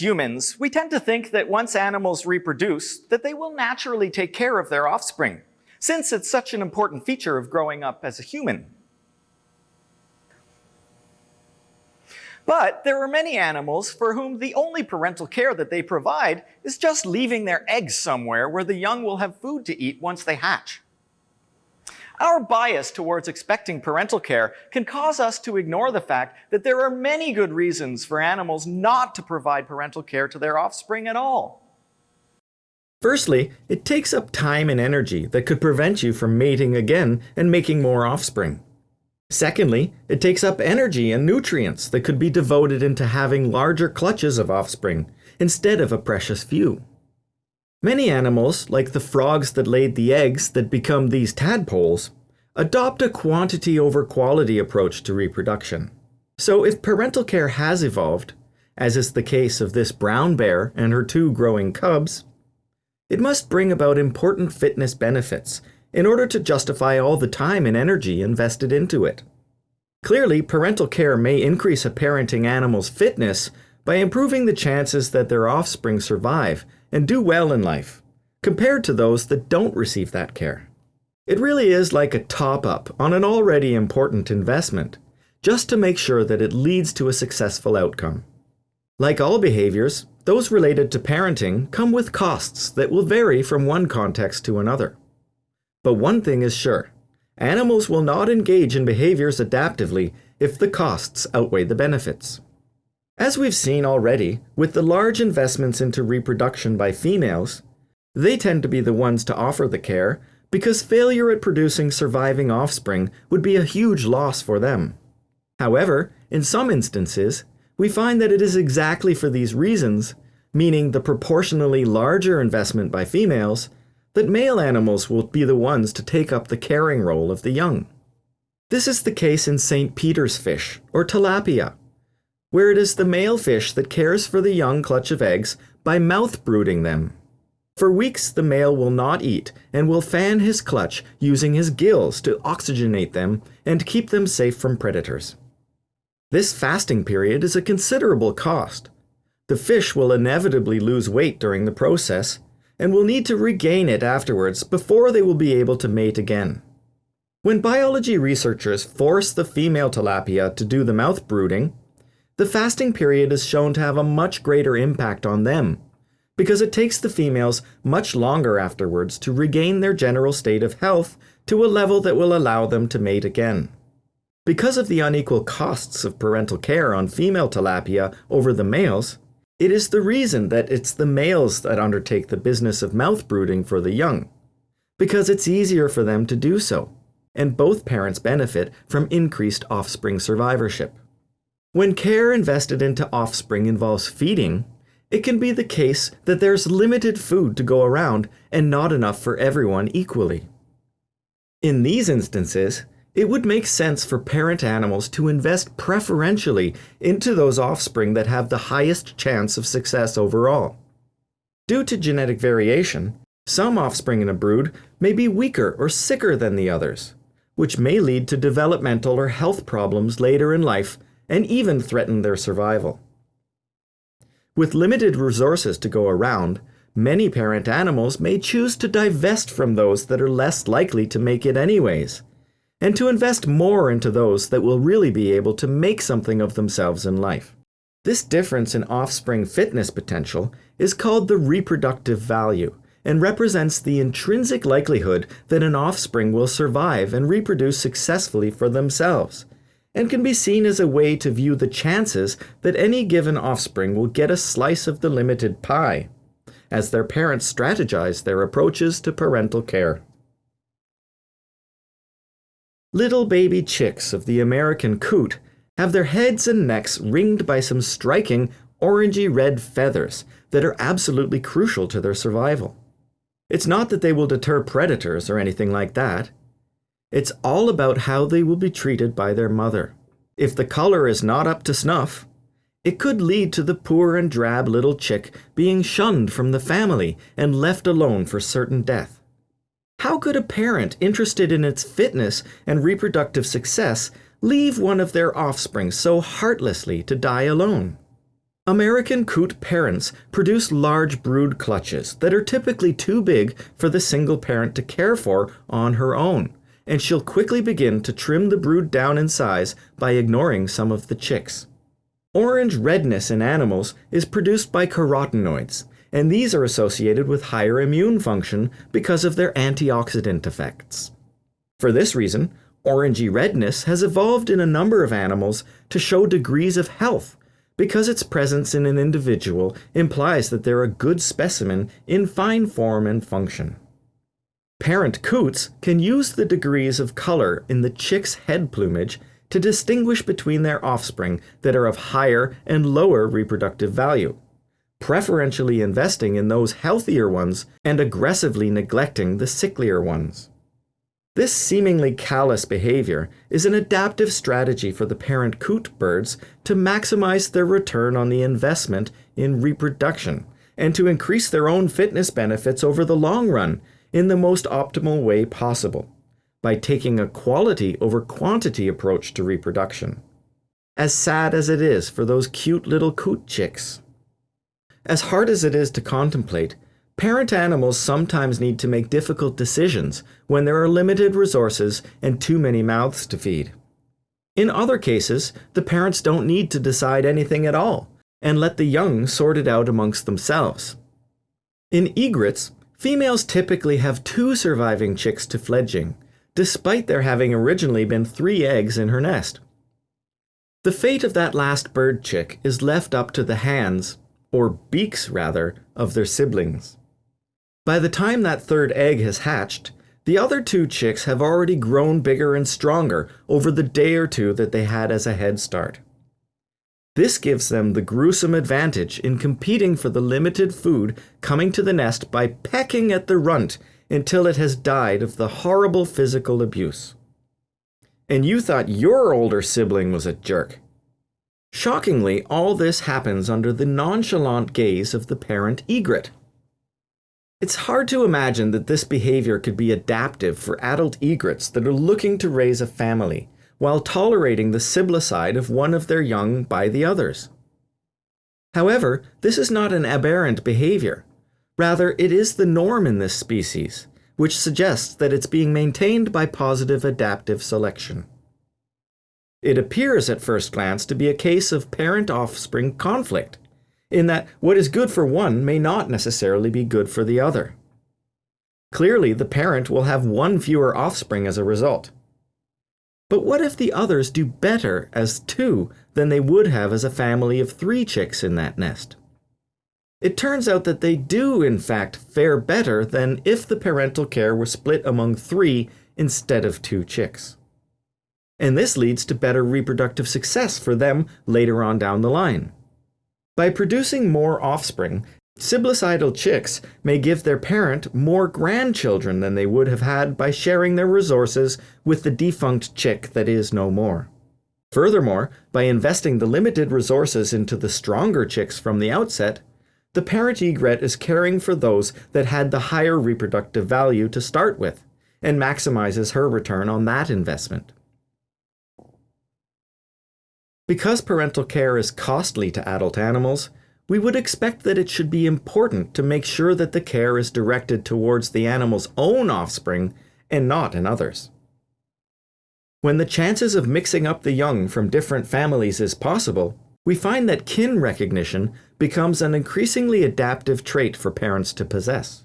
Humans, we tend to think that once animals reproduce, that they will naturally take care of their offspring, since it's such an important feature of growing up as a human. But there are many animals for whom the only parental care that they provide is just leaving their eggs somewhere where the young will have food to eat once they hatch. Our bias towards expecting parental care can cause us to ignore the fact that there are many good reasons for animals not to provide parental care to their offspring at all. Firstly, it takes up time and energy that could prevent you from mating again and making more offspring. Secondly, it takes up energy and nutrients that could be devoted into having larger clutches of offspring instead of a precious few. Many animals, like the frogs that laid the eggs that become these tadpoles, adopt a quantity over quality approach to reproduction. So if parental care has evolved, as is the case of this brown bear and her two growing cubs, it must bring about important fitness benefits in order to justify all the time and energy invested into it. Clearly, parental care may increase a parenting animal's fitness by improving the chances that their offspring survive and do well in life, compared to those that don't receive that care. It really is like a top up on an already important investment, just to make sure that it leads to a successful outcome. Like all behaviors, those related to parenting come with costs that will vary from one context to another. But one thing is sure animals will not engage in behaviors adaptively if the costs outweigh the benefits. As we've seen already, with the large investments into reproduction by females, they tend to be the ones to offer the care because failure at producing surviving offspring would be a huge loss for them. However, in some instances, we find that it is exactly for these reasons, meaning the proportionally larger investment by females, that male animals will be the ones to take up the caring role of the young. This is the case in St. Peter's fish, or tilapia, where it is the male fish that cares for the young clutch of eggs by mouth brooding them. For weeks, the male will not eat and will fan his clutch using his gills to oxygenate them and keep them safe from predators. This fasting period is a considerable cost. The fish will inevitably lose weight during the process and will need to regain it afterwards before they will be able to mate again. When biology researchers force the female tilapia to do the mouth brooding, the fasting period is shown to have a much greater impact on them, because it takes the females much longer afterwards to regain their general state of health to a level that will allow them to mate again. Because of the unequal costs of parental care on female tilapia over the males, it is the reason that it's the males that undertake the business of mouth brooding for the young, because it's easier for them to do so, and both parents benefit from increased offspring survivorship. When care invested into offspring involves feeding, it can be the case that there's limited food to go around and not enough for everyone equally. In these instances, it would make sense for parent animals to invest preferentially into those offspring that have the highest chance of success overall. Due to genetic variation, some offspring in a brood may be weaker or sicker than the others, which may lead to developmental or health problems later in life and even threaten their survival. With limited resources to go around, many parent animals may choose to divest from those that are less likely to make it anyways, and to invest more into those that will really be able to make something of themselves in life. This difference in offspring fitness potential is called the reproductive value and represents the intrinsic likelihood that an offspring will survive and reproduce successfully for themselves, and can be seen as a way to view the chances that any given offspring will get a slice of the limited pie, as their parents strategize their approaches to parental care. Little baby chicks of the American coot have their heads and necks ringed by some striking orangey red feathers that are absolutely crucial to their survival. It's not that they will deter predators or anything like that. It's all about how they will be treated by their mother. If the color is not up to snuff, it could lead to the poor and drab little chick being shunned from the family and left alone for certain death. How could a parent interested in its fitness and reproductive success leave one of their offspring so heartlessly to die alone? American coot parents produce large brood clutches that are typically too big for the single parent to care for on her own, and she'll quickly begin to trim the brood down in size by ignoring some of the chicks. Orange redness in animals is produced by carotenoids, and these are associated with higher immune function because of their antioxidant effects. For this reason, orangey redness has evolved in a number of animals to show degrees of health because its presence in an individual implies that they're a good specimen in fine form and function. Parent coots can use the degrees of color in the chick's head plumage to distinguish between their offspring that are of higher and lower reproductive value, preferentially investing in those healthier ones and aggressively neglecting the sicklier ones. This seemingly callous behavior is an adaptive strategy for the parent coot birds to maximize their return on the investment in reproduction and to increase their own fitness benefits over the long run in the most optimal way possible by taking a quality over quantity approach to reproduction. As sad as it is for those cute little coot chicks. As hard as it is to contemplate, Parent animals sometimes need to make difficult decisions when there are limited resources and too many mouths to feed. In other cases, the parents don't need to decide anything at all and let the young sort it out amongst themselves. In egrets, females typically have two surviving chicks to fledging, despite there having originally been three eggs in her nest. The fate of that last bird chick is left up to the hands, or beaks rather, of their siblings. By the time that third egg has hatched, the other two chicks have already grown bigger and stronger over the day or two that they had as a head start. This gives them the gruesome advantage in competing for the limited food coming to the nest by pecking at the runt until it has died of the horrible physical abuse. And you thought your older sibling was a jerk. Shockingly, all this happens under the nonchalant gaze of the parent egret. It's hard to imagine that this behavior could be adaptive for adult egrets that are looking to raise a family, while tolerating the siblicide of one of their young by the others. However, this is not an aberrant behavior. Rather, it is the norm in this species, which suggests that it's being maintained by positive adaptive selection. It appears at first glance to be a case of parent-offspring conflict, in that what is good for one may not necessarily be good for the other. Clearly, the parent will have one fewer offspring as a result. But what if the others do better as two than they would have as a family of three chicks in that nest? It turns out that they do, in fact, fare better than if the parental care were split among three instead of two chicks. And this leads to better reproductive success for them later on down the line. By producing more offspring, siblicidal chicks may give their parent more grandchildren than they would have had by sharing their resources with the defunct chick that is no more. Furthermore, by investing the limited resources into the stronger chicks from the outset, the parent egret is caring for those that had the higher reproductive value to start with, and maximizes her return on that investment. Because parental care is costly to adult animals, we would expect that it should be important to make sure that the care is directed towards the animal's own offspring and not in others. When the chances of mixing up the young from different families is possible, we find that kin recognition becomes an increasingly adaptive trait for parents to possess.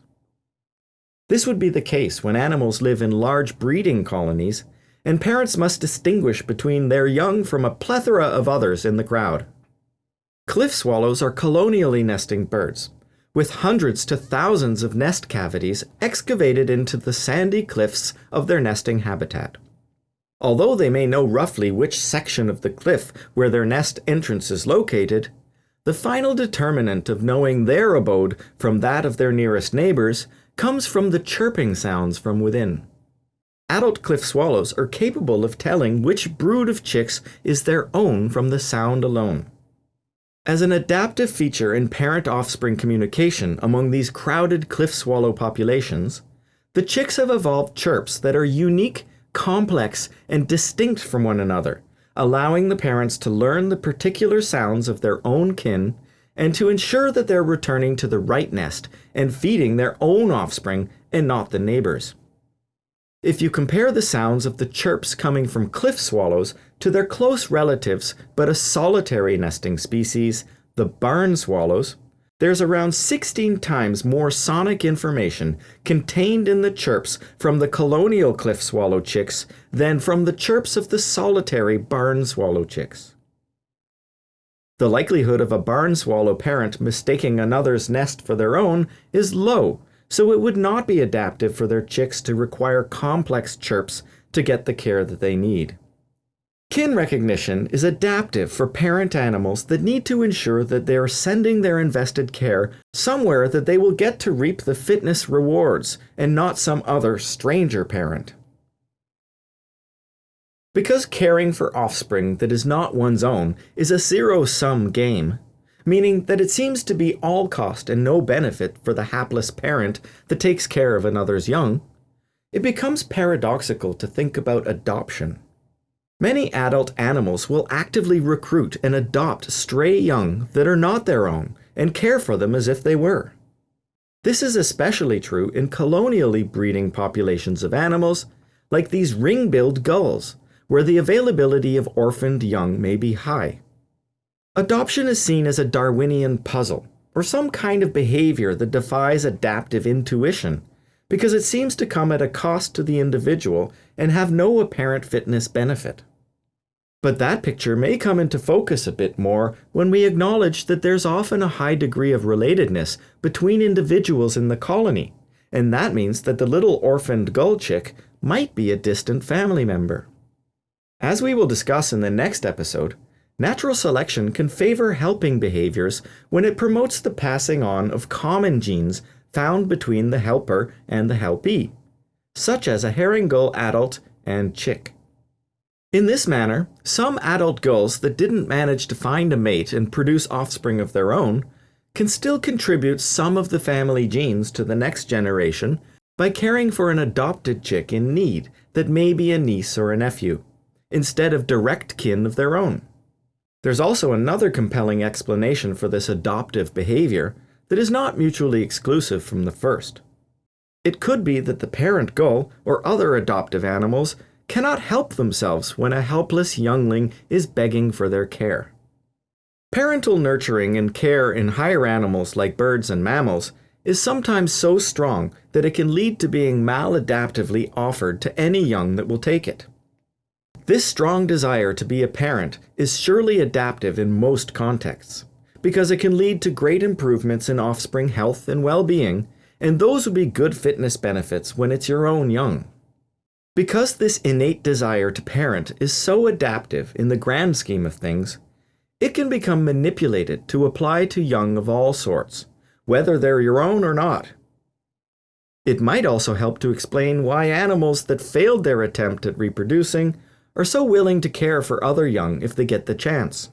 This would be the case when animals live in large breeding colonies and parents must distinguish between their young from a plethora of others in the crowd. Cliff swallows are colonially nesting birds, with hundreds to thousands of nest cavities excavated into the sandy cliffs of their nesting habitat. Although they may know roughly which section of the cliff where their nest entrance is located, the final determinant of knowing their abode from that of their nearest neighbors comes from the chirping sounds from within. Adult cliff swallows are capable of telling which brood of chicks is their own from the sound alone. As an adaptive feature in parent-offspring communication among these crowded cliff swallow populations, the chicks have evolved chirps that are unique, complex, and distinct from one another, allowing the parents to learn the particular sounds of their own kin and to ensure that they're returning to the right nest and feeding their own offspring and not the neighbors. If you compare the sounds of the chirps coming from cliff swallows to their close relatives but a solitary nesting species, the barn swallows, there's around 16 times more sonic information contained in the chirps from the colonial cliff swallow chicks than from the chirps of the solitary barn swallow chicks. The likelihood of a barn swallow parent mistaking another's nest for their own is low, so it would not be adaptive for their chicks to require complex chirps to get the care that they need. Kin recognition is adaptive for parent animals that need to ensure that they are sending their invested care somewhere that they will get to reap the fitness rewards and not some other stranger parent. Because caring for offspring that is not one's own is a zero sum game, meaning that it seems to be all cost and no benefit for the hapless parent that takes care of another's young, it becomes paradoxical to think about adoption. Many adult animals will actively recruit and adopt stray young that are not their own and care for them as if they were. This is especially true in colonially breeding populations of animals, like these ring-billed gulls, where the availability of orphaned young may be high. Adoption is seen as a Darwinian puzzle, or some kind of behavior that defies adaptive intuition, because it seems to come at a cost to the individual and have no apparent fitness benefit. But that picture may come into focus a bit more when we acknowledge that there's often a high degree of relatedness between individuals in the colony, and that means that the little orphaned gull chick might be a distant family member. As we will discuss in the next episode, natural selection can favor helping behaviors when it promotes the passing on of common genes found between the helper and the helpee, such as a herring gull adult and chick. In this manner, some adult gulls that didn't manage to find a mate and produce offspring of their own can still contribute some of the family genes to the next generation by caring for an adopted chick in need that may be a niece or a nephew, instead of direct kin of their own. There's also another compelling explanation for this adoptive behavior that is not mutually exclusive from the first. It could be that the parent gull or other adoptive animals cannot help themselves when a helpless youngling is begging for their care. Parental nurturing and care in higher animals like birds and mammals is sometimes so strong that it can lead to being maladaptively offered to any young that will take it. This strong desire to be a parent is surely adaptive in most contexts, because it can lead to great improvements in offspring health and well-being, and those would be good fitness benefits when it's your own young. Because this innate desire to parent is so adaptive in the grand scheme of things, it can become manipulated to apply to young of all sorts, whether they're your own or not. It might also help to explain why animals that failed their attempt at reproducing are so willing to care for other young if they get the chance.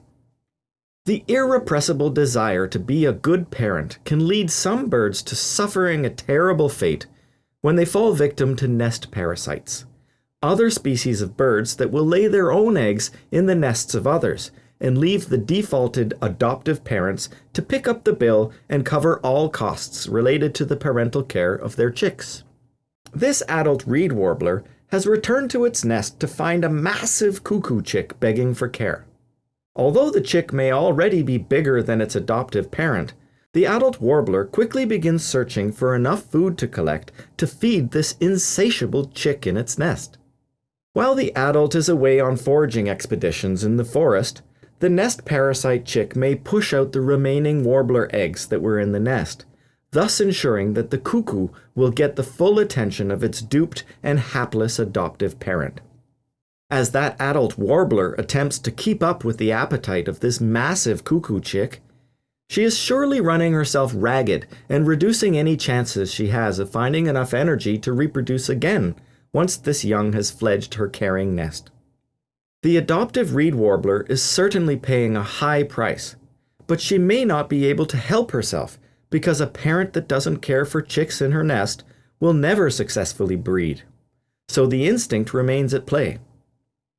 The irrepressible desire to be a good parent can lead some birds to suffering a terrible fate when they fall victim to nest parasites other species of birds that will lay their own eggs in the nests of others and leave the defaulted adoptive parents to pick up the bill and cover all costs related to the parental care of their chicks. This adult reed warbler has returned to its nest to find a massive cuckoo chick begging for care. Although the chick may already be bigger than its adoptive parent, the adult warbler quickly begins searching for enough food to collect to feed this insatiable chick in its nest. While the adult is away on foraging expeditions in the forest, the nest parasite chick may push out the remaining warbler eggs that were in the nest, thus ensuring that the cuckoo will get the full attention of its duped and hapless adoptive parent. As that adult warbler attempts to keep up with the appetite of this massive cuckoo chick, she is surely running herself ragged and reducing any chances she has of finding enough energy to reproduce again once this young has fledged her carrying nest. The adoptive reed warbler is certainly paying a high price, but she may not be able to help herself because a parent that doesn't care for chicks in her nest will never successfully breed. So the instinct remains at play.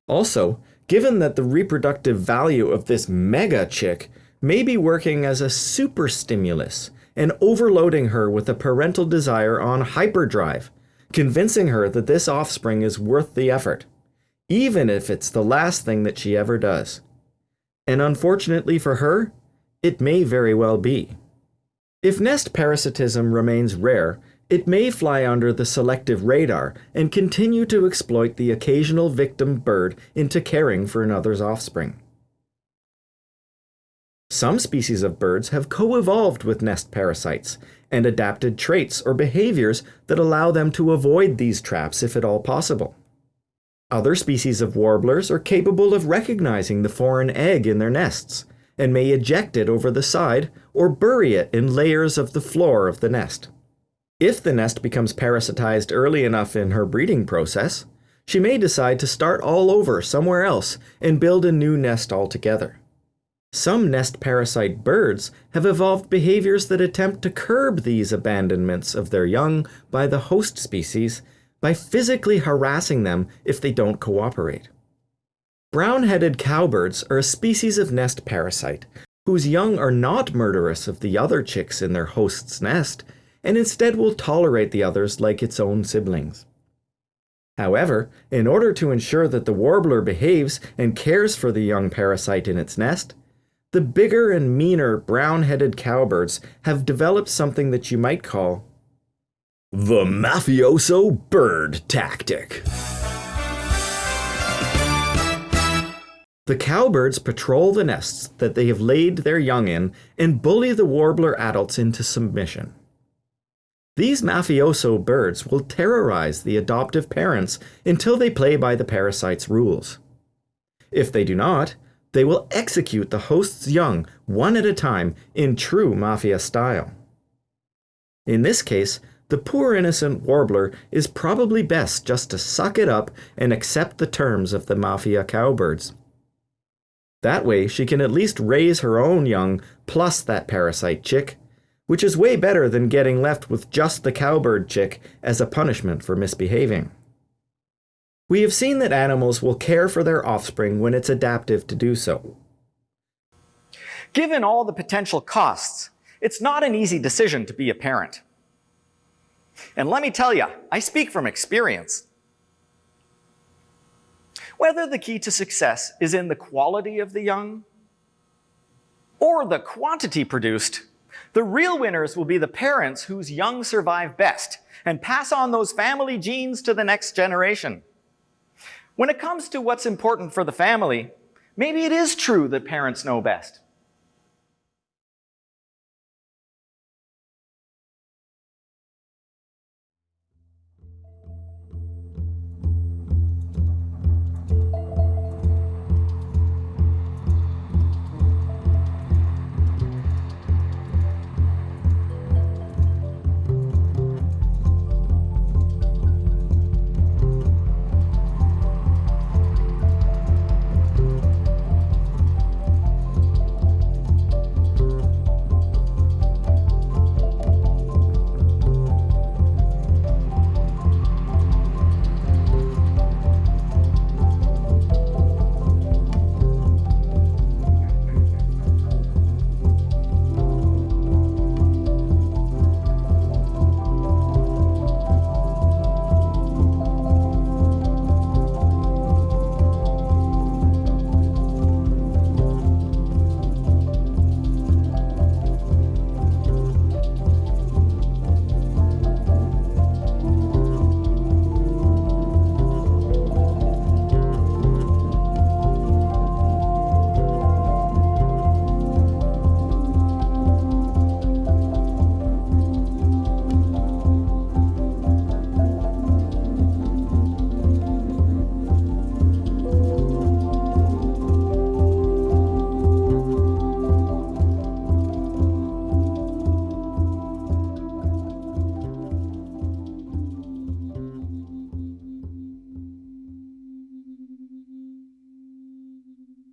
Also, given that the reproductive value of this mega chick may be working as a super stimulus and overloading her with a parental desire on hyperdrive, convincing her that this offspring is worth the effort, even if it's the last thing that she ever does. And unfortunately for her, it may very well be. If nest parasitism remains rare, it may fly under the selective radar and continue to exploit the occasional victim bird into caring for another's offspring. Some species of birds have co-evolved with nest parasites and adapted traits or behaviors that allow them to avoid these traps if at all possible. Other species of warblers are capable of recognizing the foreign egg in their nests and may eject it over the side or bury it in layers of the floor of the nest. If the nest becomes parasitized early enough in her breeding process, she may decide to start all over somewhere else and build a new nest altogether. Some nest parasite birds have evolved behaviors that attempt to curb these abandonments of their young by the host species by physically harassing them if they don't cooperate. Brown-headed cowbirds are a species of nest parasite whose young are not murderous of the other chicks in their host's nest and instead will tolerate the others like its own siblings. However, in order to ensure that the warbler behaves and cares for the young parasite in its nest, the bigger and meaner brown-headed cowbirds have developed something that you might call the mafioso bird tactic. The cowbirds patrol the nests that they have laid their young in and bully the warbler adults into submission. These mafioso birds will terrorize the adoptive parents until they play by the parasite's rules. If they do not, they will execute the host's young one at a time in true mafia style. In this case, the poor innocent warbler is probably best just to suck it up and accept the terms of the mafia cowbirds. That way, she can at least raise her own young plus that parasite chick, which is way better than getting left with just the cowbird chick as a punishment for misbehaving. We have seen that animals will care for their offspring when it's adaptive to do so. Given all the potential costs, it's not an easy decision to be a parent. And let me tell you, I speak from experience. Whether the key to success is in the quality of the young or the quantity produced, the real winners will be the parents whose young survive best and pass on those family genes to the next generation. When it comes to what's important for the family, maybe it is true that parents know best.